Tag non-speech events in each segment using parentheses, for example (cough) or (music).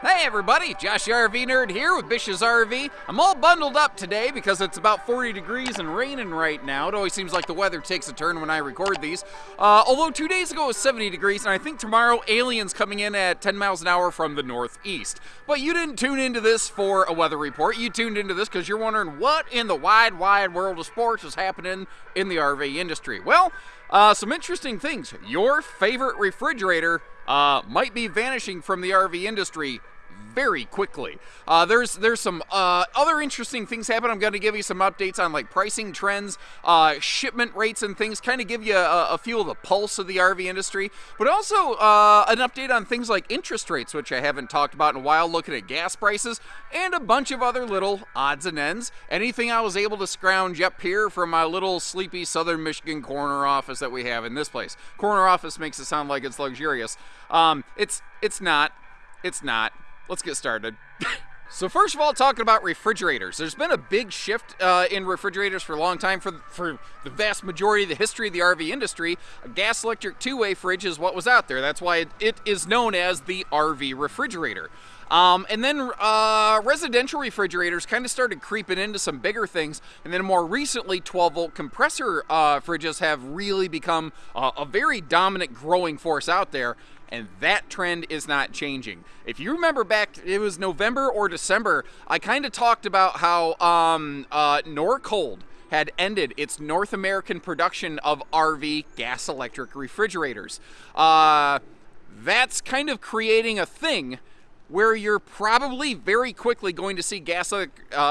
Hey everybody, Josh the RV Nerd here with Bish's RV. I'm all bundled up today because it's about 40 degrees and raining right now. It always seems like the weather takes a turn when I record these. Uh, although two days ago it was 70 degrees, and I think tomorrow aliens coming in at 10 miles an hour from the northeast. But you didn't tune into this for a weather report. You tuned into this because you're wondering what in the wide, wide world of sports is happening in the RV industry. Well, uh, some interesting things. Your favorite refrigerator uh, might be vanishing from the RV industry very quickly. Uh, there's there's some uh, other interesting things happen. I'm going to give you some updates on like pricing trends, uh, shipment rates, and things. Kind of give you a, a, feel of the pulse of the RV industry, but also uh, an update on things like interest rates, which I haven't talked about in a while. Looking at gas prices and a bunch of other little odds and ends. Anything I was able to scrounge up here from my little sleepy Southern Michigan corner office that we have in this place. Corner office makes it sound like it's luxurious. Um, it's it's not. It's not let's get started. (laughs) so first of all, talking about refrigerators, there's been a big shift uh, in refrigerators for a long time. For for the vast majority of the history of the RV industry, a gas electric two-way fridge is what was out there. That's why it, it is known as the RV refrigerator. Um, and then uh, residential refrigerators kind of started creeping into some bigger things. And then more recently, 12 volt compressor uh, fridges have really become uh, a very dominant growing force out there and that trend is not changing. If you remember back, it was November or December, I kind of talked about how um, uh, Norcold had ended its North American production of RV gas electric refrigerators. Uh, that's kind of creating a thing where you're probably very quickly going to see gas uh,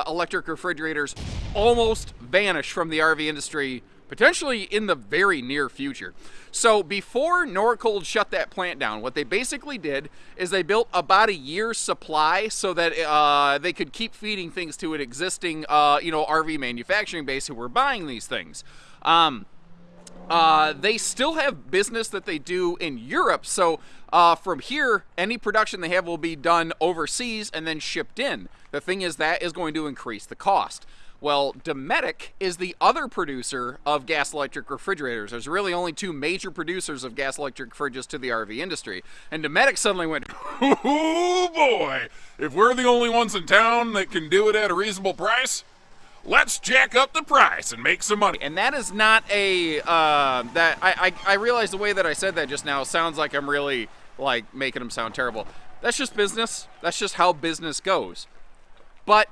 electric refrigerators almost vanish from the RV industry potentially in the very near future. So before Norcold shut that plant down, what they basically did is they built about a year's supply so that uh, they could keep feeding things to an existing, uh, you know, RV manufacturing base who were buying these things. Um, uh, they still have business that they do in Europe, so uh, from here, any production they have will be done overseas and then shipped in. The thing is, that is going to increase the cost. Well, Dometic is the other producer of gas electric refrigerators. There's really only two major producers of gas electric fridges to the RV industry. And Dometic suddenly went, Oh boy, if we're the only ones in town that can do it at a reasonable price, let's jack up the price and make some money. And that is not a, uh, that, I, I, I realize the way that I said that just now sounds like I'm really, like, making them sound terrible. That's just business. That's just how business goes. But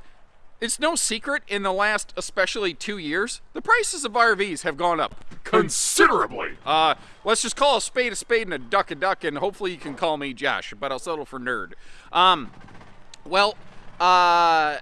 it's no secret in the last, especially two years, the prices of RVs have gone up considerably. Uh, let's just call a spade a spade and a duck a duck, and hopefully you can call me Josh, but I'll settle for nerd. Um, well, uh,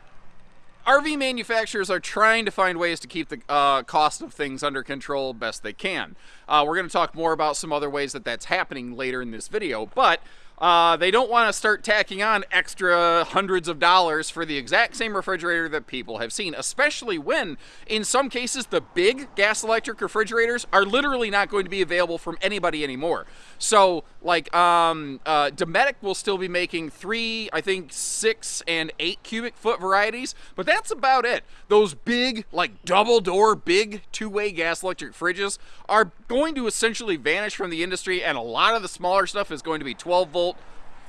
RV manufacturers are trying to find ways to keep the uh, cost of things under control best they can. Uh, we're going to talk more about some other ways that that's happening later in this video, but uh, they don't want to start tacking on extra hundreds of dollars for the exact same refrigerator that people have seen, especially when, in some cases, the big gas electric refrigerators are literally not going to be available from anybody anymore. So, like, um, uh, Dometic will still be making three, I think, six and eight cubic foot varieties, but that's about it. Those big, like, double door, big two way gas electric fridges are going to essentially vanish from the industry, and a lot of the smaller stuff is going to be 12 volt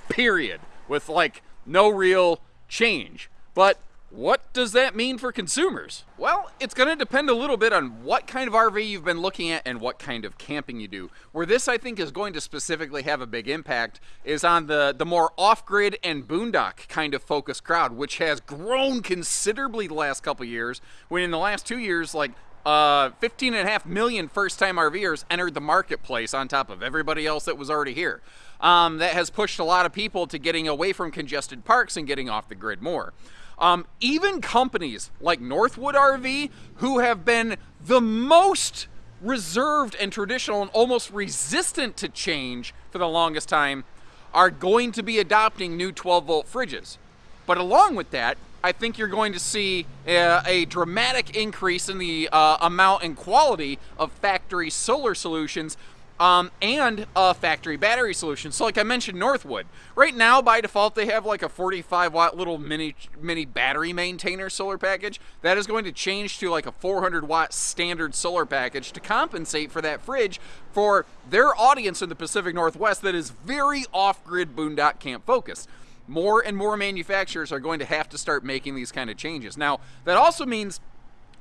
period, with like no real change. But what does that mean for consumers? Well, it's going to depend a little bit on what kind of RV you've been looking at and what kind of camping you do. Where this, I think, is going to specifically have a big impact is on the, the more off-grid and boondock kind of focused crowd, which has grown considerably the last couple years, when in the last two years, like, uh, 15 and a half million first-time RVers entered the marketplace on top of everybody else that was already here um, that has pushed a lot of people to getting away from congested parks and getting off the grid more. Um, even companies like Northwood RV, who have been the most reserved and traditional and almost resistant to change for the longest time, are going to be adopting new 12 volt fridges. But along with that, I think you're going to see a, a dramatic increase in the uh, amount and quality of factory solar solutions um, and a factory battery solution. So like I mentioned Northwood, right now by default they have like a 45 watt little mini mini battery maintainer solar package. That is going to change to like a 400 watt standard solar package to compensate for that fridge for their audience in the Pacific Northwest that is very off-grid boondock camp focused. more and more manufacturers are going to have to start making these kind of changes. Now, that also means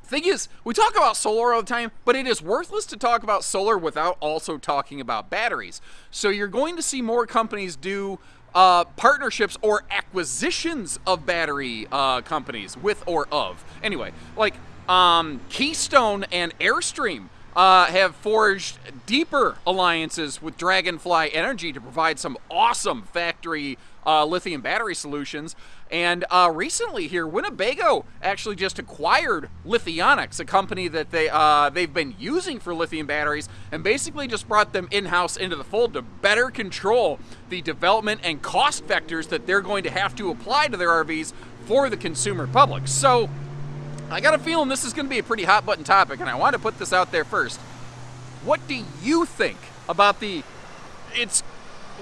thing is, we talk about solar all the time, but it is worthless to talk about solar without also talking about batteries. So you're going to see more companies do uh, partnerships or acquisitions of battery uh, companies with or of. Anyway, like um, Keystone and Airstream uh, have forged deeper alliances with Dragonfly Energy to provide some awesome factory uh, lithium battery solutions. And uh, recently here, Winnebago actually just acquired Lithionics, a company that they uh, they've been using for lithium batteries, and basically just brought them in-house into the fold to better control the development and cost vectors that they're going to have to apply to their RVs for the consumer public. So I got a feeling this is going to be a pretty hot button topic, and I want to put this out there first. What do you think about the? It's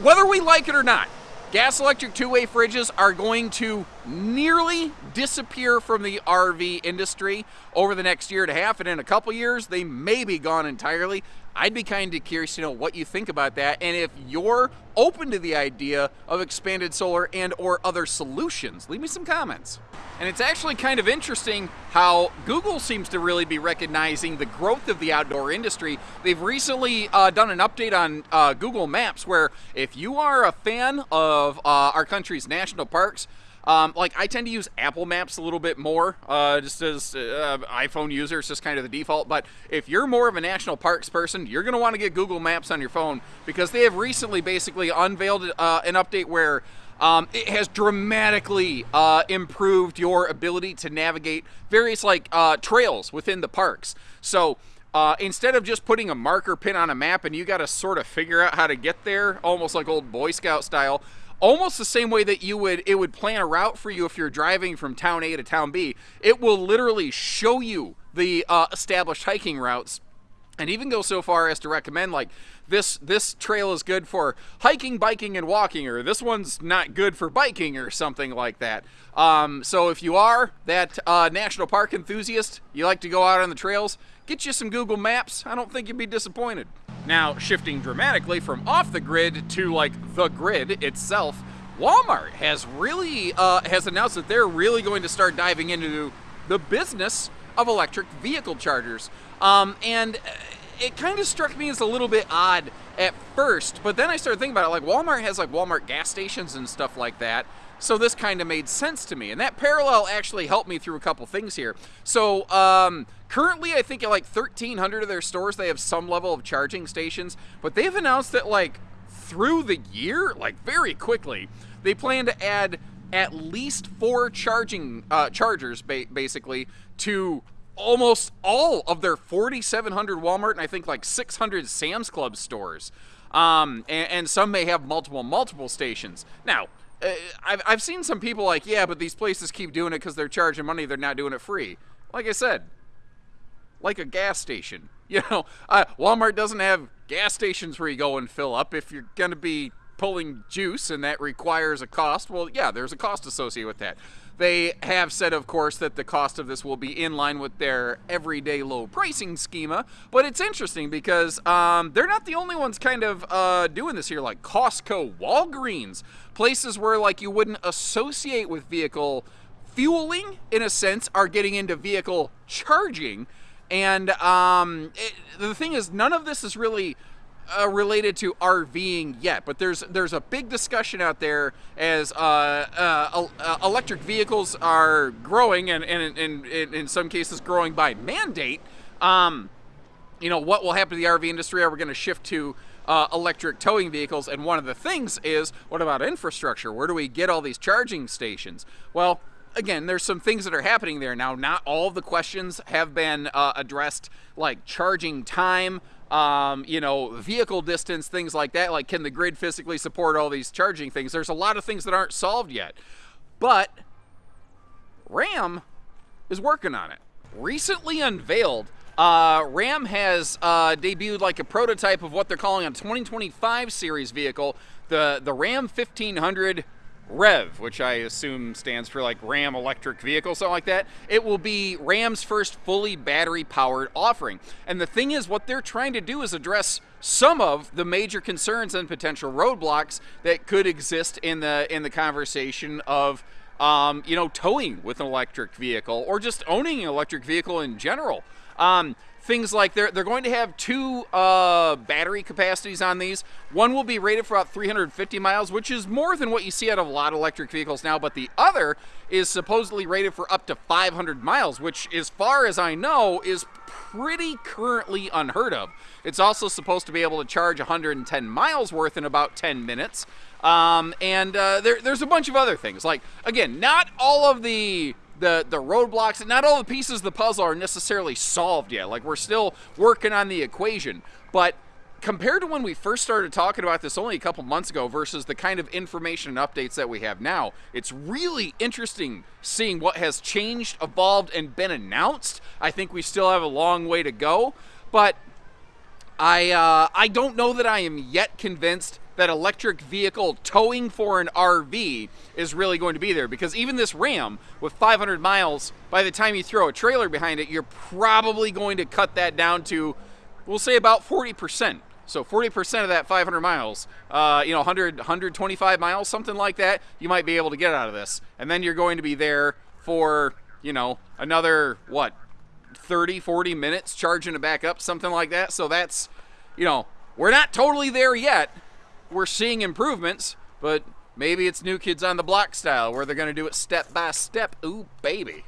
whether we like it or not. Gas electric two way fridges are going to nearly disappear from the RV industry over the next year and a half, and in a couple years, they may be gone entirely. I'd be kind of curious to know what you think about that and if you're open to the idea of expanded solar and or other solutions. Leave me some comments. And it's actually kind of interesting how Google seems to really be recognizing the growth of the outdoor industry. They've recently uh, done an update on uh, Google Maps where if you are a fan of uh, our country's national parks, um, like I tend to use Apple Maps a little bit more, uh, just as uh, iPhone user. It's just kind of the default. But if you're more of a national parks person, you're going to want to get Google Maps on your phone because they have recently basically unveiled uh, an update where um, it has dramatically uh, improved your ability to navigate various like uh, trails within the parks. So. Uh, instead of just putting a marker pin on a map and you got to sort of figure out how to get there, almost like old Boy Scout style, almost the same way that you would it would plan a route for you if you're driving from town A to town B. It will literally show you the uh, established hiking routes and even go so far as to recommend like this this trail is good for hiking, biking, and walking, or this one's not good for biking, or something like that. Um, so if you are that uh, national park enthusiast, you like to go out on the trails, get you some Google Maps. I don't think you'd be disappointed. Now, shifting dramatically from off the grid to like the grid itself, Walmart has really uh, has announced that they're really going to start diving into the business of electric vehicle chargers. Um, and it kind of struck me as a little bit odd at first, but then I started thinking about it. Like Walmart has like Walmart gas stations and stuff like that. So this kind of made sense to me, and that parallel actually helped me through a couple things here. So um, currently, I think at like 1,300 of their stores, they have some level of charging stations, but they've announced that like through the year, like very quickly, they plan to add at least four charging uh, chargers, ba- basically, to almost all of their 4,700 Walmart and I think like 600 Sam's Club stores. Um, and, and, some may have multiple, multiple stations. Now, uh, I've, I've seen some people like, yeah, but these places keep doing it because they're charging money, they're not doing it free. Like I said, like a gas station. (laughs) You know, uh, Walmart doesn't have gas stations where you go and fill up. If you're going to be pulling juice and that requires a cost, well, yeah, there's a cost associated with that. They have said, of course, that the cost of this will be in line with their everyday low pricing schema. But it's interesting because um, they're not the only ones kind of uh, doing this here, like Costco, Walgreens, places where like you wouldn't associate with vehicle fueling, in a sense, are getting into vehicle charging. And um, it, the thing is, none of this is really uh, related to RVing yet, but there's there's a big discussion out there as uh, uh, uh electric vehicles are growing and, and, and, and, in some cases growing by mandate. Um, you know what will happen to the RV industry? Are we going to shift to uh, electric towing vehicles? And one of the things is, what about infrastructure? Where do we get all these charging stations? Well, again, there's some things that are happening there now. Not all the questions have been uh, addressed, like charging time, um, you know, vehicle distance, things like that. Like, can the grid physically support all these charging things? There's a lot of things that aren't solved yet. But RAM is working on it. Recently unveiled, uh, Ram has uh, debuted like a prototype of what they're calling a 2025 series vehicle, the the Ram 1500 REV, which I assume stands for like Ram Electric Vehicle, something like that. It will be Ram's first fully battery powered offering. And the thing is, what they're trying to do is address some of the major concerns and potential roadblocks that could exist in the in the conversation of um, you know towing with an electric vehicle or just owning an electric vehicle in general. Um, things like they're, they're going to have two uh, battery capacities on these. One will be rated for about 350 miles, which is more than what you see out of a lot of electric vehicles now, but the other is supposedly rated for up to 500 miles, which, as far as I know, is pretty currently unheard of. It's also supposed to be able to charge 110 miles worth in about 10 minutes. Um, and uh, there, there's a bunch of other things. Like, again, not all of the the the roadblocks. And not all the pieces of the puzzle are necessarily solved yet. Like we're still working on the equation, but compared to when we first started talking about this only a couple months ago versus the kind of information and updates that we have now, it's really interesting seeing what has changed, evolved, and been announced. I think we still have a long way to go, but I uh, I don't know that I am yet convinced that electric vehicle towing for an RV is really going to be there because even this Ram with 500 miles, by the time you throw a trailer behind it, you're probably going to cut that down to, we'll say about 40%. So 40% of that 500 miles, uh, you know, 100, 125 miles, something like that, you might be able to get out of this. And then you're going to be there for, you know, another, what, 30, 40 minutes charging it back up, something like that. So that's, you know, we're not totally there yet, we're seeing improvements, but maybe it's New Kids on the Block style where they're to do it step by step. Ooh, baby.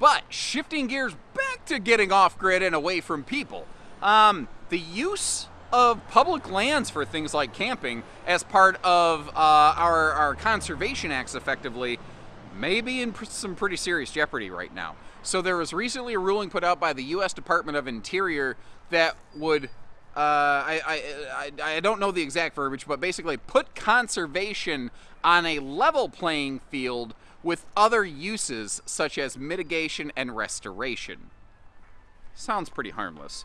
but shifting gears back to getting off grid and away from people, um, the use of public lands for things like camping as part of uh, our, our conservation acts effectively may be in some pretty serious jeopardy right now. So there was recently a ruling put out by the U.S. Department of Interior that would uh, I, I, I, I don't know the exact verbiage, but basically put conservation on a level playing field with other uses such as mitigation and restoration. Sounds pretty harmless.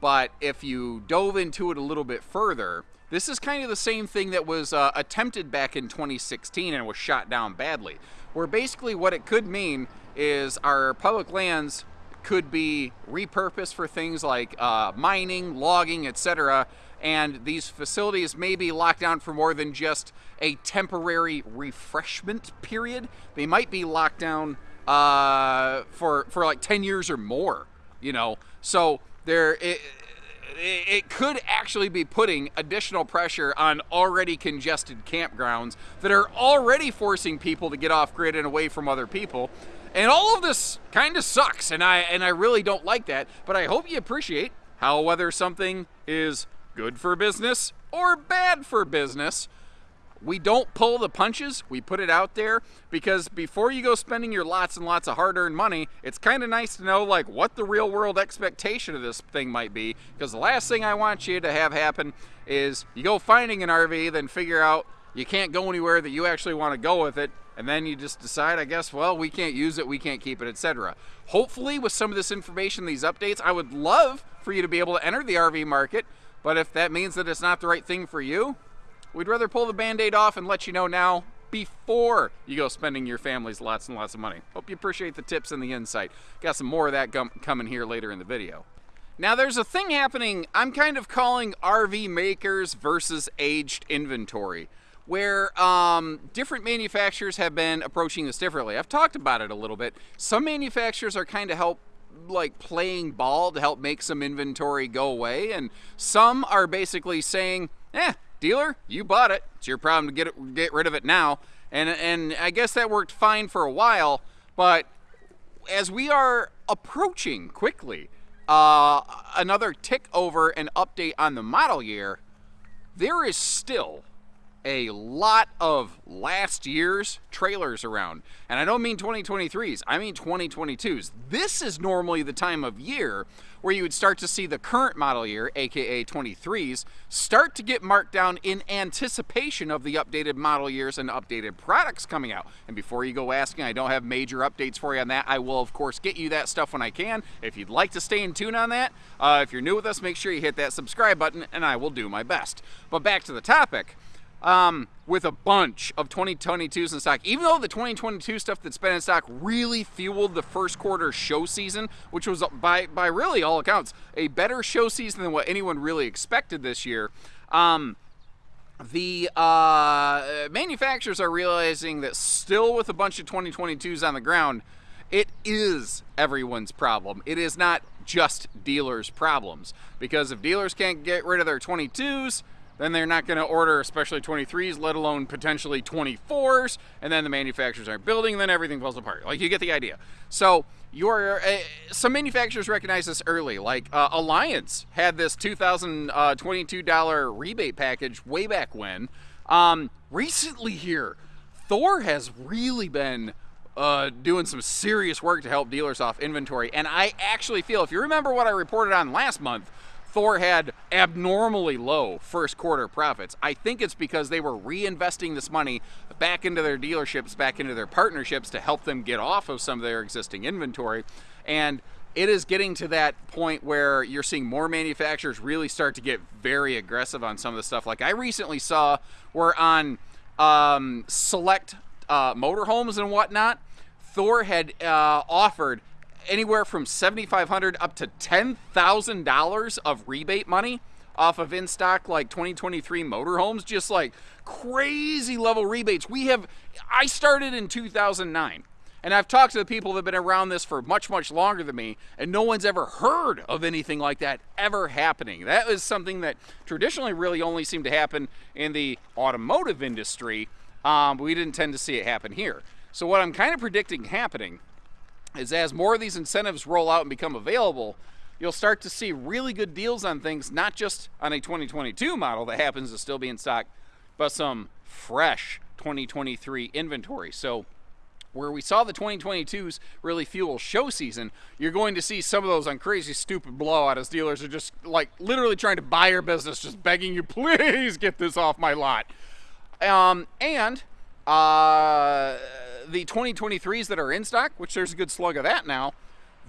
But if you dove into it a little bit further, this is kind of the same thing that was uh, attempted back in 2016 and was shot down badly. Where basically what it could mean is our public lands could be repurposed for things like uh, mining, logging, etc. And these facilities may be locked down for more than just a temporary refreshment period. They might be locked down uh, for for like 10 years or more. You know, so there it, it could actually be putting additional pressure on already congested campgrounds that are already forcing people to get off grid and away from other people. And all of this kind of sucks, and I and I really don't like that. But I hope you appreciate how whether something is good for business or bad for business, we don't pull the punches. We put it out there because before you go spending your lots and lots of hard-earned money, it's kind of nice to know like what the real world expectation of this thing might be. Because the last thing I want you to have happen is you go finding an RV, then figure out you can't go anywhere that you actually want to go with it, and then you just decide, I guess, well, we can't use it, we can't keep it, etc. Hopefully, with some of this information, these updates, I would love for you to be able to enter the RV market, but if that means that it's not the right thing for you, we'd rather pull the band aid off and let you know now before you go spending your family's lots and lots of money. Hope you appreciate the tips and the insight. Got some more of that coming here later in the video. Now, there's a thing happening I'm kind of calling RV makers versus aged inventory where um, different manufacturers have been approaching this differently. I've talked about it a little bit. Some manufacturers are kind of help like playing ball to help make some inventory go away, and some are basically saying, "Eh, dealer, you bought it. It's your problem to get it, get rid of it now." And and I guess that worked fine for a while, but as we are approaching quickly uh, another tick over and update on the model year, there is still a lot of last year's trailers around. And I don't mean 2023s, I mean 2022s. This is normally the time of year where you would start to see the current model year, aka 23s, start to get marked down in anticipation of the updated model years and updated products coming out. And before you go asking, I don't have major updates for you on that. I will, of course, get you that stuff when I can. If you'd like to stay in tune on that, uh, if you're new with us, make sure you hit that subscribe button and I will do my best. But back to the topic um, with a bunch of 2022s in stock. Even though the 2022 stuff that's been in stock really fueled the first quarter show season, which was by by really all accounts a better show season than what anyone really expected this year. Um, the uh, manufacturers are realizing that still with a bunch of 2022s on the ground, it is everyone's problem. It is not just dealers' problems. Because if dealers can't get rid of their 22s, then they're not going to order especially 23s, let alone potentially 24s, and then the manufacturers aren't building, then everything falls apart. Like, you get the idea. So, your uh, some manufacturers recognize this early. Like uh, Alliance had this $2,022 uh, rebate package way back when. Um, recently, here, Thor has really been uh, doing some serious work to help dealers off inventory. And I actually feel, if you remember what I reported on last month, Thor had abnormally low first quarter profits. I think it's because they were reinvesting this money back into their dealerships, back into their partnerships to help them get off of some of their existing inventory. And it is getting to that point where you're seeing more manufacturers really start to get very aggressive on some of the stuff. Like I recently saw, we're on um, select uh, motorhomes and whatnot. Thor had uh, offered anywhere from 7,500 up to $10,000 of rebate money off of in stock like 2023 motorhomes, just like crazy level rebates. We have, I started in 2009. And I've talked to the people that have been around this for much, much longer than me, and no one's ever heard of anything like that ever happening. That is something that traditionally really only seemed to happen in the automotive industry. Um, we didn't tend to see it happen here. So, what I'm kind of predicting happening is as more of these incentives roll out and become available, you'll start to see really good deals on things, not just on a 2022 model that happens to still be in stock, but some fresh 2023 inventory. So, where we saw the 2022s really fuel show season, you're going to see some of those on crazy, stupid blowout as dealers are just like literally trying to buy your business, just begging you, please get this off my lot. Um, and uh, the 2023s that are in stock, which there's a good slug of that now,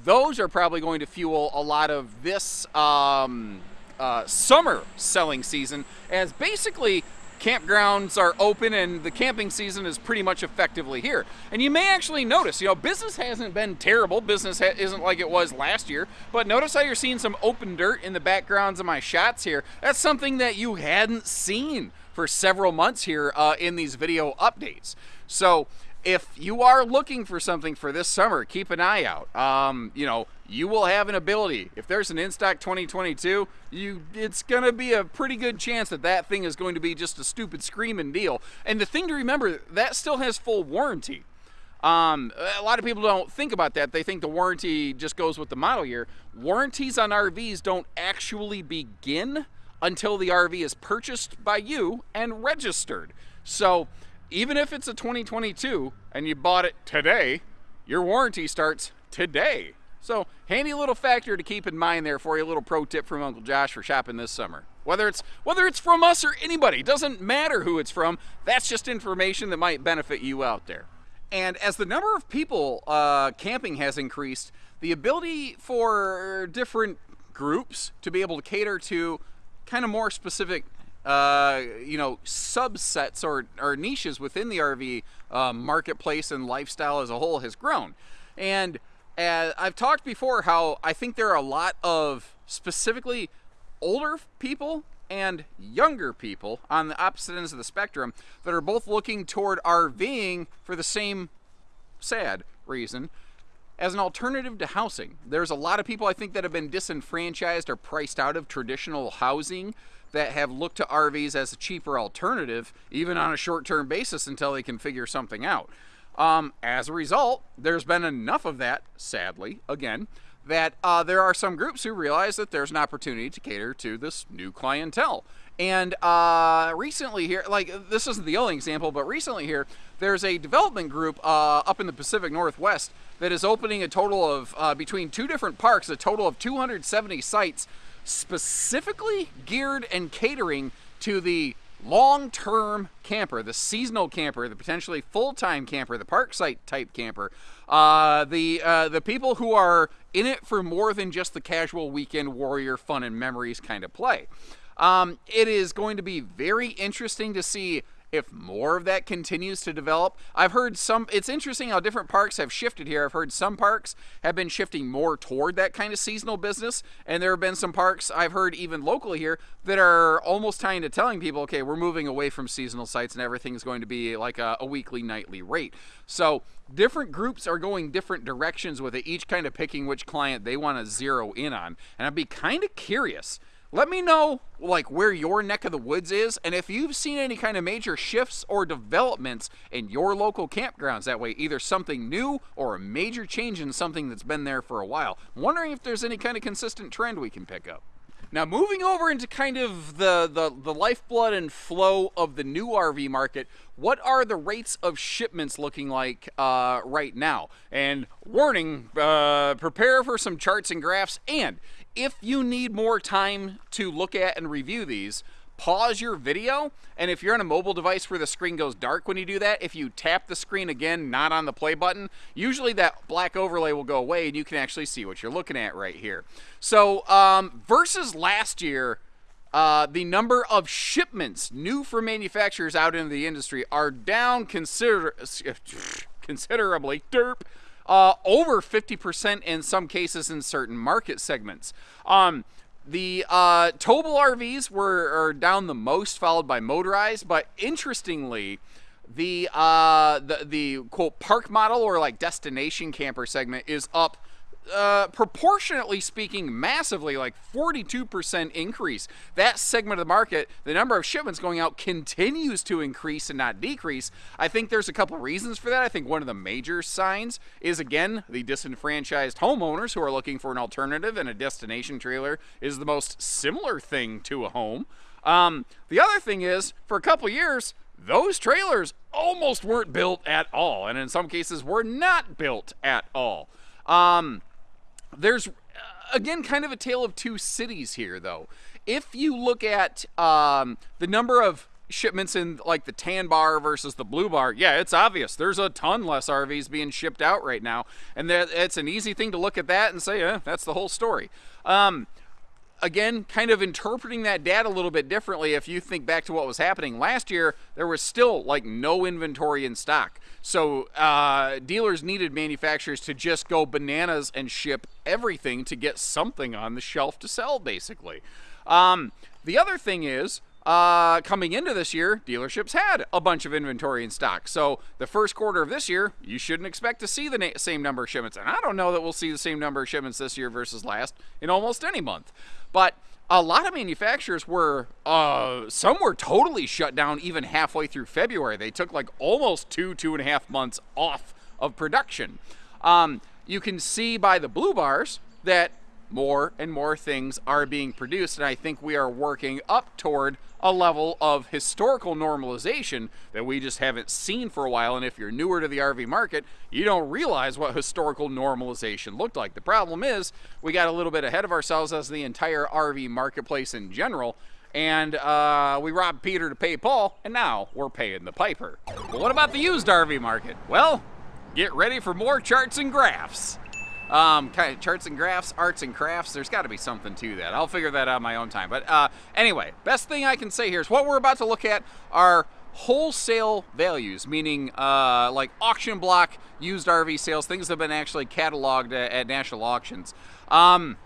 those are probably going to fuel a lot of this um, uh, summer selling season as basically campgrounds are open and the camping season is pretty much effectively here. And you may actually notice, you know, business hasn't been terrible. Business isn't like it was last year. But notice how you're seeing some open dirt in the backgrounds of my shots here. That's something that you hadn't seen for several months here uh, in these video updates. So if you are looking for something for this summer, keep an eye out. Um, you know, you will have an ability. If there's an in stock 2022, you it's going to be a pretty good chance that that thing is going to be just a stupid screaming deal. And the thing to remember, that still has full warranty. Um, a lot of people don't think about that. They think the warranty just goes with the model year. Warranties on RVs don't actually begin until the RV is purchased by you and registered. So even if it's a 2022 and you bought it today, your warranty starts today. So handy little factor to keep in mind there for you. A little pro tip from Uncle Josh for shopping this summer. Whether it's whether it's from us or anybody, doesn't matter who it's from. That's just information that might benefit you out there. And as the number of people uh, camping has increased, the ability for different groups to be able to cater to kind of more specific uh, you know subsets or, or niches within the RV uh, marketplace and lifestyle as a whole has grown. And uh, I've talked before how I think there are a lot of specifically older people and younger people on the opposite ends of the spectrum that are both looking toward RVing for the same sad reason as an alternative to housing. There's a lot of people I think that have been disenfranchised or priced out of traditional housing that have looked to RVs as a cheaper alternative, even on a short term basis until they can figure something out. Um, as a result, there's been enough of that, sadly, again, that uh, there are some groups who realize that there's an opportunity to cater to this new clientele. And uh, recently here, like this isn't the only example, but recently here, there's a development group uh, up in the Pacific Northwest that is opening a total of, uh, between two different parks, a total of 270 sites specifically geared and catering to the long term camper, the seasonal camper, the potentially full time camper, the park site type camper, uh, the, uh, the people who are in it for more than just the casual weekend warrior fun and memories kind of play. Um, it is going to be very interesting to see if more of that continues to develop. I've heard some, it's interesting how different parks have shifted here. I've heard some parks have been shifting more toward that kind of seasonal business, and there have been some parks I've heard even locally here that are almost tying to telling people, okay, we're moving away from seasonal sites and everything's going to be like a, a weekly, nightly rate. So different groups are going different directions with it, each kind of picking which client they want to zero in on. And I'd be kind of curious let me know like where your neck of the woods is and if you've seen any kind of major shifts or developments in your local campgrounds that way either something new or a major change in something that's been there for a while I'm wondering if there's any kind of consistent trend we can pick up now moving over into kind of the, the, the lifeblood and flow of the new RV market, what are the rates of shipments looking like uh, right now? And warning, uh, prepare for some charts and graphs. And if you need more time to look at and review these, pause your video, and if you're on a mobile device where the screen goes dark when you do that, if you tap the screen again, not on the play button, usually that black overlay will go away and you can actually see what you're looking at right here. So um, versus last year, uh, the number of shipments new for manufacturers out into the industry are down consider (laughs) considerably. Derp. Uh, over 50% in some cases in certain market segments. Um, the uh, towable RVs were are down the most, followed by motorized. But interestingly, the uh, the the quote park model or like destination camper segment is up uh, proportionately speaking, massively, like 42% increase. That segment of the market, the number of shipments going out continues to increase and not decrease. I think there's a couple reasons for that. I think one of the major signs is, again, the disenfranchised homeowners who are looking for an alternative, and a destination trailer is the most similar thing to a home. Um, the other thing is, for a couple years, those trailers almost weren't built at all, and in some cases were not built at all. Um, there's uh, again kind of a tale of two cities here, though. If you look at um, the number of shipments in like the tan bar versus the blue bar, yeah, it's obvious. There's a ton less RVs being shipped out right now, and that it's an easy thing to look at that and say, eh, that's the whole story. Um, again, kind of interpreting that data a little bit differently. If you think back to what was happening last year, there was still like no inventory in stock. So uh, dealers needed manufacturers to just go bananas and ship everything to get something on the shelf to sell, basically. Um, the other thing is, uh, coming into this year, dealerships had a bunch of inventory in stock. So the first quarter of this year, you shouldn't expect to see the same number of shipments. And I don't know that we'll see the same number of shipments this year versus last in almost any month. But a lot of manufacturers were, uh, some were totally shut down even halfway through February. They took like almost two, two and a half months off of production. Um, you can see by the blue bars that more and more things are being produced, and I think we are working up toward a level of historical normalization that we just haven't seen for a while. And if you're newer to the RV market, you don't realize what historical normalization looked like. The problem is, we got a little bit ahead of ourselves as the entire RV marketplace in general. And uh, we robbed Peter to pay Paul, and now we're paying the piper. But what about the used RV market? Well, get ready for more charts and graphs. Um, kind of charts and graphs, arts and crafts. There's got to be something to that. I'll figure that out my own time. But uh, anyway, best thing I can say here is what we're about to look at are wholesale values, meaning uh, like auction block used RV sales, things that have been actually cataloged at, at national auctions. Um,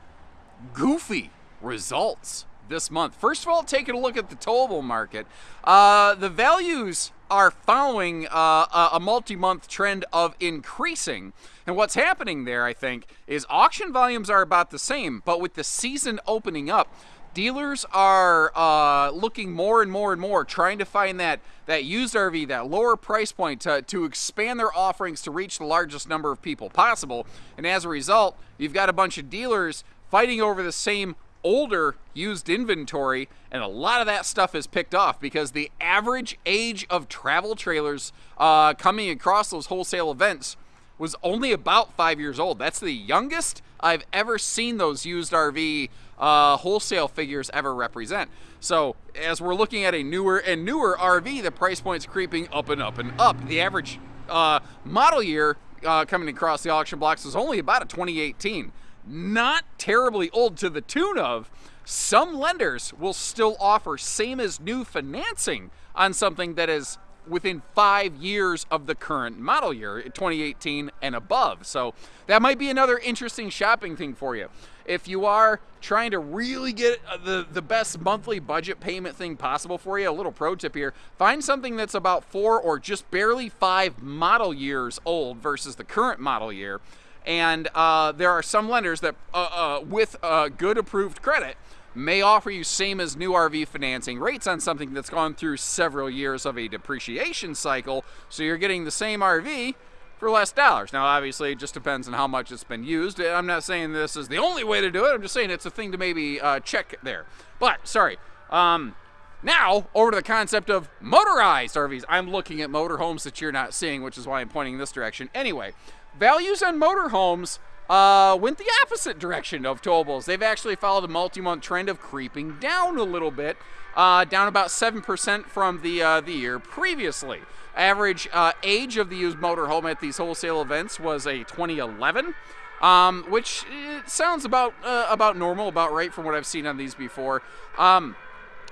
goofy results this month. First of all, taking a look at the towable market, uh, the values are following uh, a multi-month trend of increasing. And what's happening there, I think, is auction volumes are about the same, but with the season opening up, dealers are uh, looking more and more and more, trying to find that that used RV, that lower price point, to, to expand their offerings to reach the largest number of people possible. And as a result, you've got a bunch of dealers fighting over the same older used inventory, and a lot of that stuff is picked off because the average age of travel trailers uh, coming across those wholesale events was only about five years old. That's the youngest I've ever seen those used RV uh, wholesale figures ever represent. So as we're looking at a newer and newer RV, the price point's creeping up and up and up. The average uh, model year uh, coming across the auction blocks is only about a 2018 not terribly old to the tune of some lenders will still offer same as new financing on something that is within five years of the current model year, 2018 and above. So that might be another interesting shopping thing for you. If you are trying to really get uh, the, the best monthly budget payment thing possible for you, a little pro tip here find something that's about four or just barely five model years old versus the current model year. And uh, there are some lenders that, uh, uh with good approved credit, may offer you same as new RV financing rates on something that's gone through several years of a depreciation cycle. So you're getting the same RV for less dollars. Now, obviously, it just depends on how much it's been used. I'm not saying this is the only way to do it. I'm just saying it's a thing to maybe uh, check there. But, sorry. Um, now, over to the concept of motorized RVs. I'm looking at motorhomes that you're not seeing, which is why I'm pointing in this direction. Anyway, values on motorhomes uh, went the opposite direction of towables. They've actually followed a multi-month trend of creeping down a little bit, uh, down about 7% from the, uh, the year previously. Average uh, age of the used motorhome at these wholesale events was a 2011. Um, which eh, sounds about uh, about normal, about right from what I've seen on these before. Um,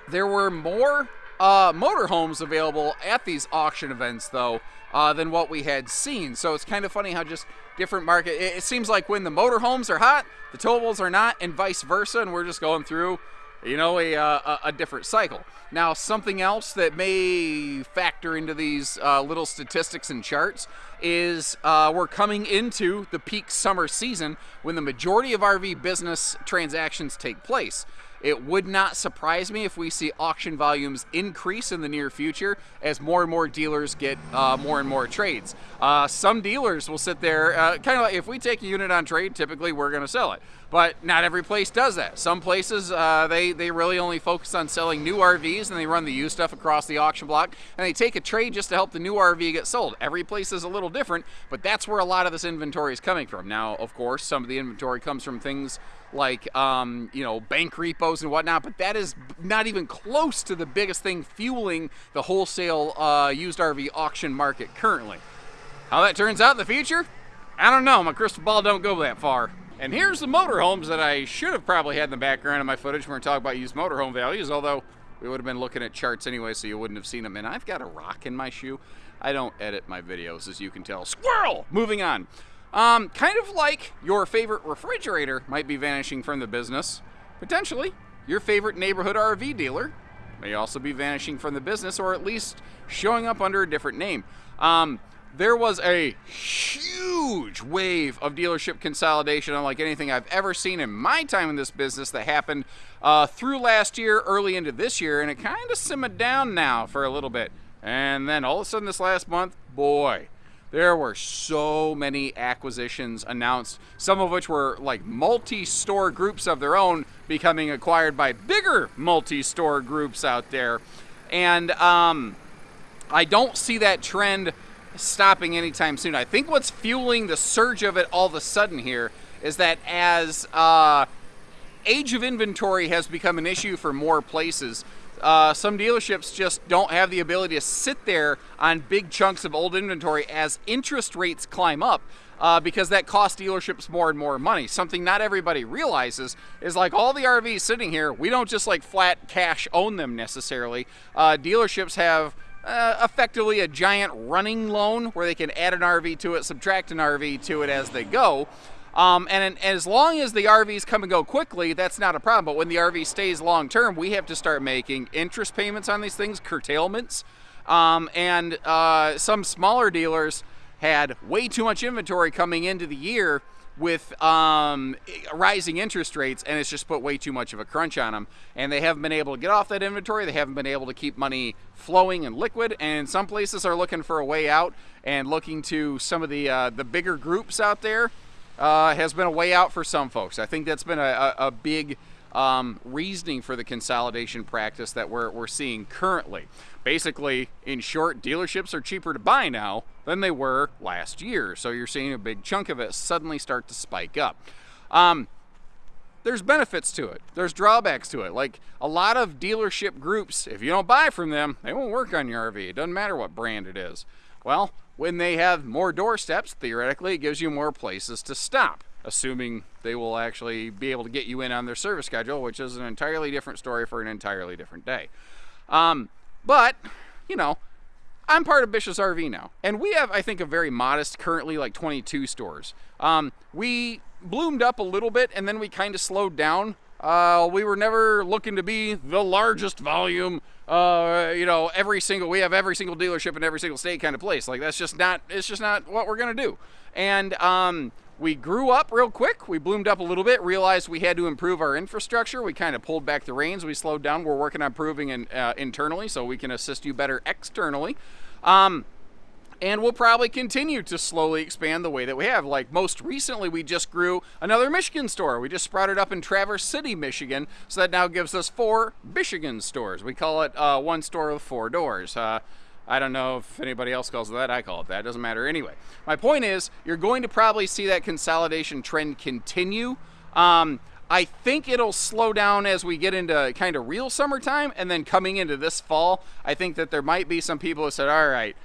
there were more uh, motorhomes available at these auction events, though, uh, than what we had seen. So it's kind of funny how just different market. It, it seems like when the motorhomes are hot, the towables are not, and vice versa, and we're just going through, you know, a, uh, a, a different cycle. Now, something else that may factor into these uh, little statistics and charts is uh, we're coming into the peak summer season when the majority of RV business transactions take place. It would not surprise me if we see auction volumes increase in the near future as more and more dealers get uh, more and more trades. Uh, some dealers will sit there, uh, kind of like if we take a unit on trade, typically we're going to sell it. But not every place does that. Some places, uh, they, they really only focus on selling new RVs and they run the used stuff across the auction block and they take a trade just to help the new RV get sold. Every place is a little different, but that's where a lot of this inventory is coming from. Now, of course, some of the inventory comes from things like um, you know bank repos and whatnot, but that is not even close to the biggest thing fueling the wholesale uh, used RV auction market currently. How that turns out in the future, I don't know. My crystal ball don't go that far. And here's the motorhomes that I should have probably had in the background of my footage when we're talking about used motorhome values, although we would have been looking at charts anyway, so you wouldn't have seen them. And I've got a rock in my shoe. I don't edit my videos, as you can tell. Squirrel! Moving on. Um, kind of like your favorite refrigerator might be vanishing from the business, potentially your favorite neighborhood RV dealer may also be vanishing from the business or at least showing up under a different name. Um, there was a huge wave of dealership consolidation, unlike anything I've ever seen in my time in this business, that happened uh, through last year, early into this year, and it kind of simmered down now for a little bit. And then all of a sudden, this last month, boy, there were so many acquisitions announced, some of which were like multi store groups of their own becoming acquired by bigger multi store groups out there. And um, I don't see that trend stopping anytime soon. I think what's fueling the surge of it all of a sudden here is that as uh, age of inventory has become an issue for more places, uh, some dealerships just don't have the ability to sit there on big chunks of old inventory as interest rates climb up. Uh, because that costs dealerships more and more money. Something not everybody realizes is like all the RVs sitting here, we don't just like flat cash own them necessarily. Uh, dealerships have uh, effectively a giant running loan where they can add an RV to it, subtract an RV to it as they go. Um, and, and, as long as the RVs come and go quickly, that's not a problem. But when the RV stays long term, we have to start making interest payments on these things, curtailments. Um, and uh, some smaller dealers had way too much inventory coming into the year with um, rising interest rates, and it's just put way too much of a crunch on them. And they haven't been able to get off that inventory. They haven't been able to keep money flowing and liquid. And some places are looking for a way out and looking to some of the uh, the bigger groups out there uh, has been a way out for some folks. I think that's been a, a, big um, reasoning for the consolidation practice that we're, we're seeing currently. Basically, in short, dealerships are cheaper to buy now than they were last year. So you're seeing a big chunk of it suddenly start to spike up. Um, there's benefits to it. There's drawbacks to it. Like a lot of dealership groups, if you don't buy from them, they won't work on your RV. It doesn't matter what brand it is. Well, when they have more doorsteps, theoretically, it gives you more places to stop, assuming They will actually be able to get you in on their service schedule, which is an entirely different story for an entirely different day. Um, but, you know, I'm part of Bish's RV now, and we have, I think, a very modest, currently like 22 stores. Um, we bloomed up a little bit, and then we kind of slowed down. Uh, we were never looking to be the largest volume. Uh, you know, every single we have every single dealership in every single state kind of place. Like that's just not. It's just not what we're gonna do. And um, we grew up real quick. We bloomed up a little bit, realized we had to improve our infrastructure. We kind of pulled back the reins. We slowed down. We're working on improving in, uh, internally so we can assist you better externally. Um, and we'll probably continue to slowly expand the way that we have. Like most recently, we just grew another Michigan store. We just sprouted up in Traverse City, Michigan, so that now gives us four Michigan stores. We call it uh, one store with four doors. Uh, I don't know if anybody else calls it that. I call it that. It doesn't matter anyway. My point is, you're going to probably see that consolidation trend continue. Um, I think it'll slow down as we get into kind of real summertime, and then coming into this fall, I think that there might be some people who said, "All right,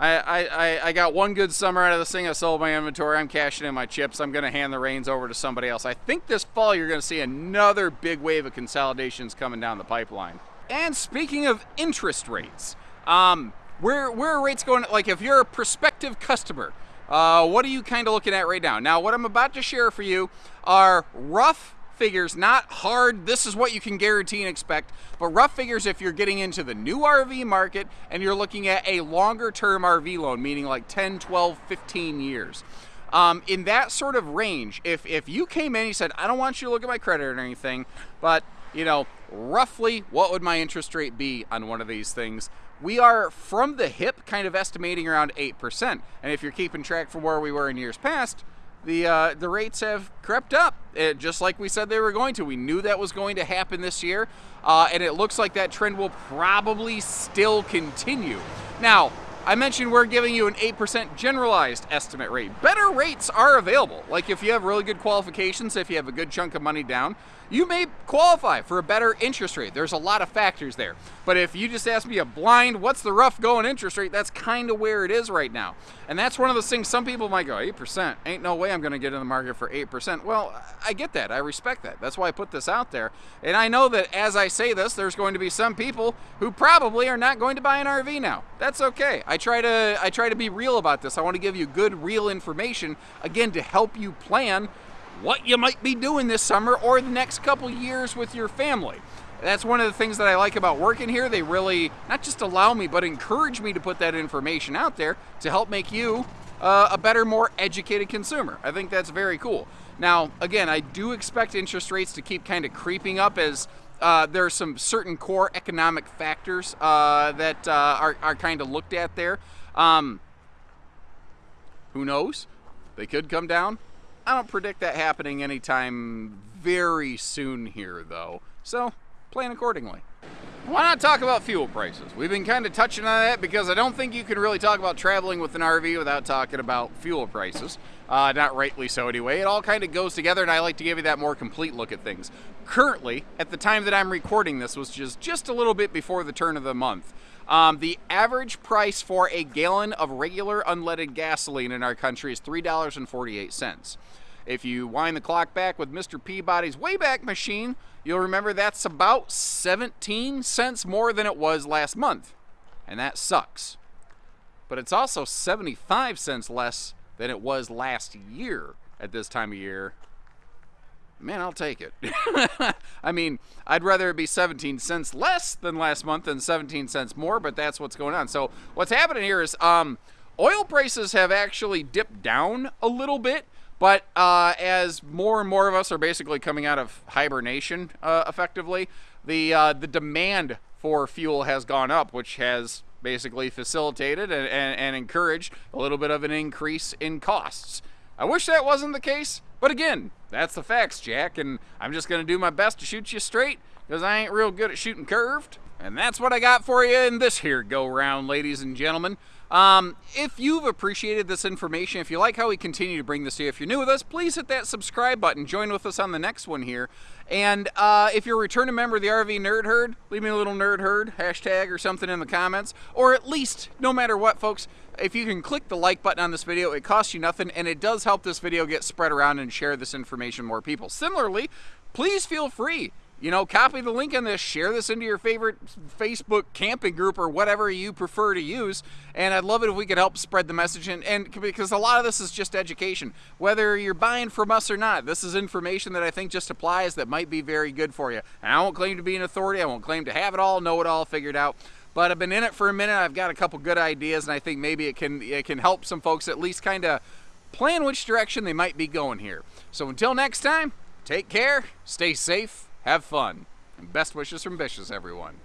I, I, I got one good summer out of this thing. I sold my inventory. I'm cashing in my chips. I'm going to hand the reins over to somebody else. I think this fall you're going to see another big wave of consolidations coming down the pipeline. And speaking of interest rates, um, where where are rates going? Like if you're a prospective customer, uh, what are you kind of looking at right now? Now, what I'm about to share for you are rough figures, not hard, this is what you can guarantee and expect, but rough figures if you're getting into the new RV market and you're looking at a longer term RV loan, meaning like 10, 12, 15 years. Um, in that sort of range, if, if you came in and you said, I don't want you to look at my credit or anything, but you know, roughly what would my interest rate be on one of these things? We are from the hip kind of estimating around 8%. And if you're keeping track from where we were in years past, the uh, the rates have crept up, it, just like we said they were going to. We knew that was going to happen this year, uh, and it looks like that trend will probably still continue. Now, I mentioned we're giving you an 8% generalized estimate rate. Better rates are available. Like if you have really good qualifications, if you have a good chunk of money down, you may qualify for a better interest rate. There's a lot of factors there. But if you just ask me a blind, what's the rough going interest rate, that's kind of where it is right now. And that's one of those things some people might go, 8%, ain't no way I'm going to get in the market for 8%. Well, I get that. I respect that. That's why I put this out there. And I know that as I say this, there's going to be some people who probably are not going to buy an RV now. That's okay. I try to I try to be real about this. I want to give you good real information again to help you plan what you might be doing this summer or the next couple years with your family. That's one of the things that I like about working here. They really not just allow me, but encourage me to put that information out there to help make you uh, a better, more educated consumer. I think that's very cool. Now, again, I do expect interest rates to keep kind of creeping up as uh, there are some certain core economic factors uh, that uh, are, are kind of looked at there. Um, who knows? They could come down. I don't predict that happening anytime very soon here, though. So, plan accordingly. Why not talk about fuel prices? We've been kind of touching on that because I don't think you can really talk about traveling with an RV without talking about fuel prices. Uh, not rightly so, anyway. It all kind of goes together, and I like to give you that more complete look at things. Currently, at the time that I'm recording this, was just just a little bit before the turn of the month. Um, the average price for a gallon of regular unleaded gasoline in our country is $3.48. If you wind the clock back with Mr. Peabody's Wayback Machine, you'll remember that's about 17 cents more than it was last month. And that sucks. But it's also 75 cents less than it was last year at this time of year man, I'll take it. (laughs) I mean, I'd rather it be 17 cents less than last month than 17 cents more, but that's what's going on. So what's happening here is um, oil prices have actually dipped down a little bit. But uh, as more and more of us are basically coming out of hibernation, uh, effectively, the uh, the demand for fuel has gone up, which has basically facilitated and, and, and encouraged a little bit of an increase in costs. I wish that wasn't the case, but again, that's the facts, Jack, and I'm just going to do my best to shoot you straight because I ain't real good at shooting curved. And that's what I got for you in this here go round, ladies and gentlemen. Um, if you've appreciated this information, if you like how we continue to bring this to you, if you're new with us, please hit that subscribe button. Join with us on the next one here. And uh, if you're a returning member of the RV Nerd Herd, leave me a little Nerd Herd hashtag or something in the comments. Or at least, no matter what, folks, if you can click the like button on this video, it costs you nothing and it does help this video get spread around and share this information more people. Similarly, please feel free you know, copy the link on this, share this into your favorite Facebook camping group or whatever you prefer to use. And I'd love it if we could help spread the message. And, and because a lot of this is just education, whether you're buying from us or not, this is information that I think just applies that might be very good for you. And I won't claim to be an authority, I won't claim to have it all, know it all figured out. But I've been in it for a minute. I've got a couple good ideas, and I think maybe it can it can help some folks at least kind of plan which direction they might be going here. So until next time, take care, stay safe, have fun, and best wishes from Bish's, everyone.